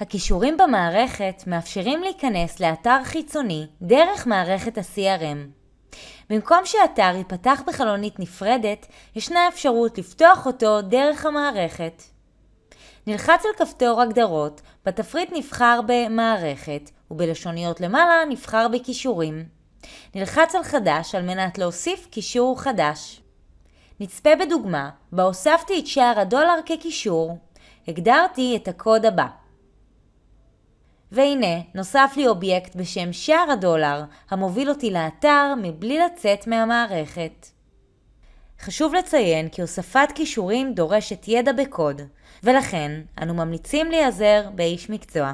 הכישורים במערכת מאפשרים להיכנס לאתר חיצוני דרך מערכת ה-CRM. במקום שאתר ייפתח בחלונית נפרדת, ישנה אפשרות לפתוח אותו דרך המערכת. נלחץ על כפתור הגדרות, בתפריט נבחר במערכת, ובלשוניות למעלה נבחר בכישורים. נלחץ על חדש על מנת להוסיף קישור חדש. נצפה בדוגמה בה הוספתי את שער הדולר כקישור. הגדרתי את הקוד הבא. והנה, נוסף לי אובייקט בשם שער הדולר, המוביל אותי לאתר מבלי לצאת מהמערכת. חשוב לציין כי הוספת כישורים דורשת ידע בקוד, ולכן אנו ממליצים להיעזר באיש מקצוע.